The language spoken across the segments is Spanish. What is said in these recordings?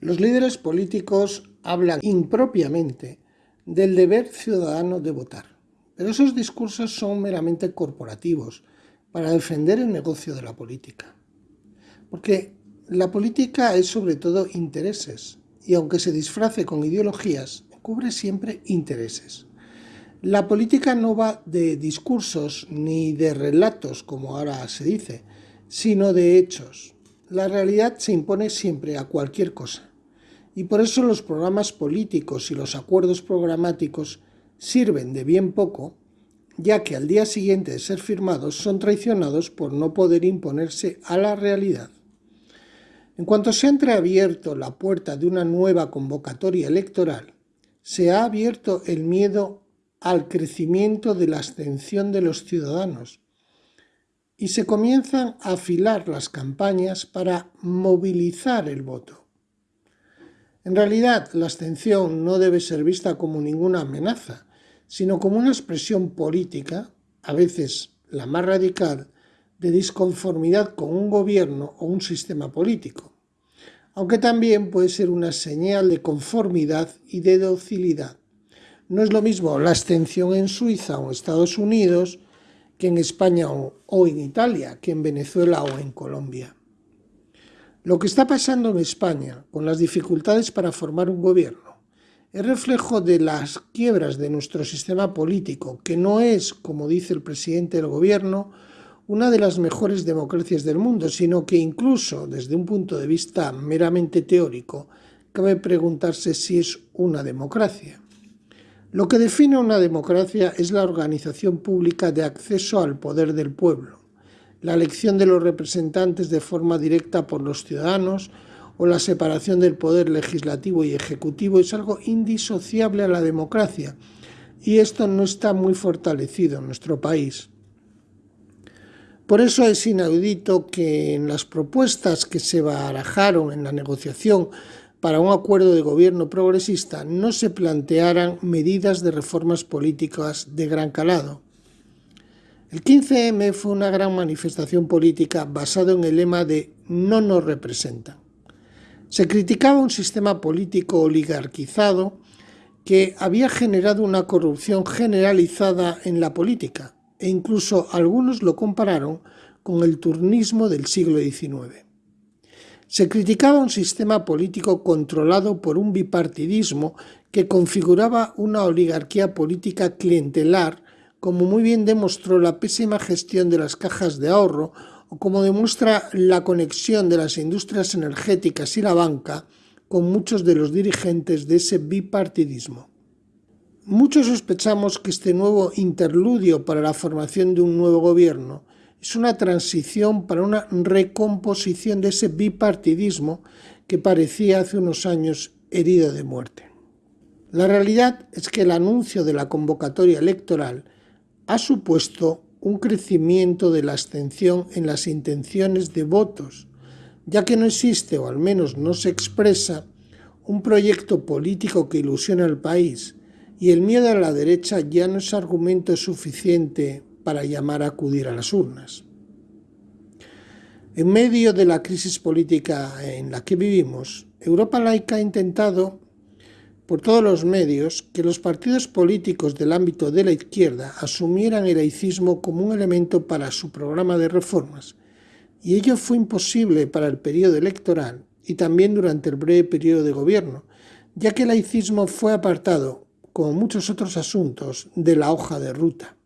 Los líderes políticos hablan impropiamente del deber ciudadano de votar, pero esos discursos son meramente corporativos para defender el negocio de la política. Porque la política es sobre todo intereses, y aunque se disfrace con ideologías, cubre siempre intereses. La política no va de discursos ni de relatos, como ahora se dice, sino de hechos. La realidad se impone siempre a cualquier cosa. Y por eso los programas políticos y los acuerdos programáticos sirven de bien poco, ya que al día siguiente de ser firmados son traicionados por no poder imponerse a la realidad. En cuanto se ha entreabierto la puerta de una nueva convocatoria electoral, se ha abierto el miedo al crecimiento de la abstención de los ciudadanos, y se comienzan a afilar las campañas para movilizar el voto. En realidad, la abstención no debe ser vista como ninguna amenaza, sino como una expresión política, a veces la más radical, de disconformidad con un gobierno o un sistema político, aunque también puede ser una señal de conformidad y de docilidad. No es lo mismo la abstención en Suiza o Estados Unidos que en España o, en Italia, que en Venezuela o en Colombia. Lo que está pasando en España, con las dificultades para formar un gobierno, es reflejo de las quiebras de nuestro sistema político, que no es, como dice el presidente del gobierno, una de las mejores democracias del mundo, sino que incluso desde un punto de vista meramente teórico, cabe preguntarse si es una democracia. Lo que define una democracia es la organización pública de acceso al poder del pueblo, la elección de los representantes de forma directa por los ciudadanos o la separación del poder legislativo y ejecutivo es algo indisociable a la democracia y esto no está muy fortalecido en nuestro país. Por eso es inaudito que en las propuestas que se barajaron en la negociación para un acuerdo de gobierno progresista no se plantearan medidas de reformas políticas de gran calado. El 15M fue una gran manifestación política basada en el lema de no nos representan. Se criticaba un sistema político oligarquizado que había generado una corrupción generalizada en la política e incluso algunos lo compararon con el turnismo del siglo XIX. Se criticaba un sistema político controlado por un bipartidismo que configuraba una oligarquía política clientelar, como muy bien demostró la pésima gestión de las cajas de ahorro o como demuestra la conexión de las industrias energéticas y la banca con muchos de los dirigentes de ese bipartidismo. Muchos sospechamos que este nuevo interludio para la formación de un nuevo gobierno es una transición para una recomposición de ese bipartidismo que parecía hace unos años herido de muerte. La realidad es que el anuncio de la convocatoria electoral ha supuesto un crecimiento de la abstención en las intenciones de votos, ya que no existe, o al menos no se expresa, un proyecto político que ilusione al país, y el miedo a la derecha ya no es argumento suficiente para llamar a acudir a las urnas. En medio de la crisis política en la que vivimos, Europa Laica ha intentado, por todos los medios, que los partidos políticos del ámbito de la izquierda asumieran el laicismo como un elemento para su programa de reformas, y ello fue imposible para el periodo electoral y también durante el breve periodo de gobierno, ya que el laicismo fue apartado, como muchos otros asuntos, de la hoja de ruta.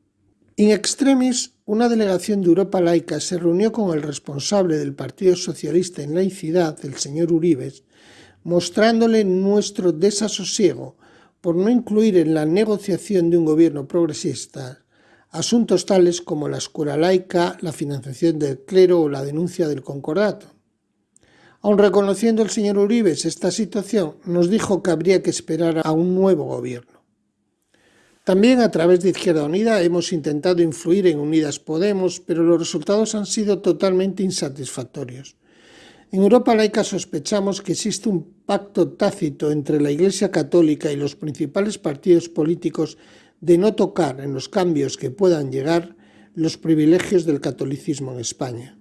In extremis, una delegación de Europa Laica se reunió con el responsable del Partido Socialista en laicidad, el señor Uribes, mostrándole nuestro desasosiego por no incluir en la negociación de un gobierno progresista asuntos tales como la escuela laica, la financiación del clero o la denuncia del concordato. Aun reconociendo el señor Uribes esta situación, nos dijo que habría que esperar a un nuevo gobierno. También a través de Izquierda Unida hemos intentado influir en Unidas Podemos, pero los resultados han sido totalmente insatisfactorios. En Europa laica sospechamos que existe un pacto tácito entre la Iglesia Católica y los principales partidos políticos de no tocar en los cambios que puedan llegar los privilegios del catolicismo en España.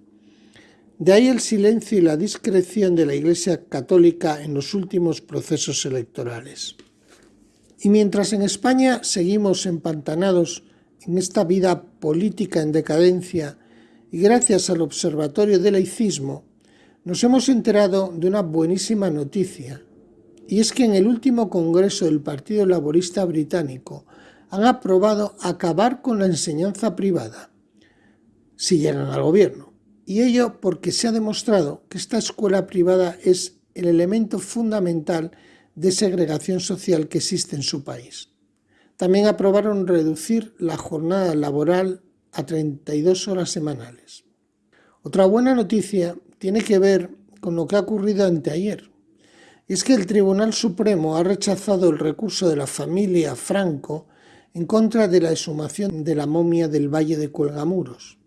De ahí el silencio y la discreción de la Iglesia Católica en los últimos procesos electorales. Y mientras en España seguimos empantanados en esta vida política en decadencia y gracias al Observatorio del Laicismo, nos hemos enterado de una buenísima noticia, y es que en el último Congreso del Partido Laborista Británico han aprobado acabar con la enseñanza privada, si llegan al gobierno. Y ello porque se ha demostrado que esta escuela privada es el elemento fundamental de segregación social que existe en su país. También aprobaron reducir la jornada laboral a 32 horas semanales. Otra buena noticia tiene que ver con lo que ha ocurrido anteayer. Es que el Tribunal Supremo ha rechazado el recurso de la familia Franco en contra de la exhumación de la momia del Valle de Cuelgamuros.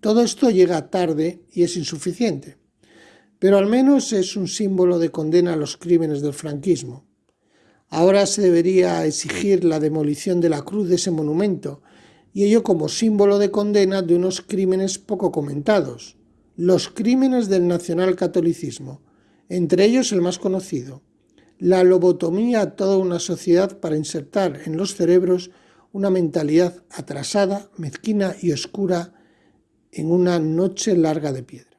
Todo esto llega tarde y es insuficiente pero al menos es un símbolo de condena a los crímenes del franquismo. Ahora se debería exigir la demolición de la cruz de ese monumento, y ello como símbolo de condena de unos crímenes poco comentados, los crímenes del nacionalcatolicismo, entre ellos el más conocido, la lobotomía a toda una sociedad para insertar en los cerebros una mentalidad atrasada, mezquina y oscura en una noche larga de piedra.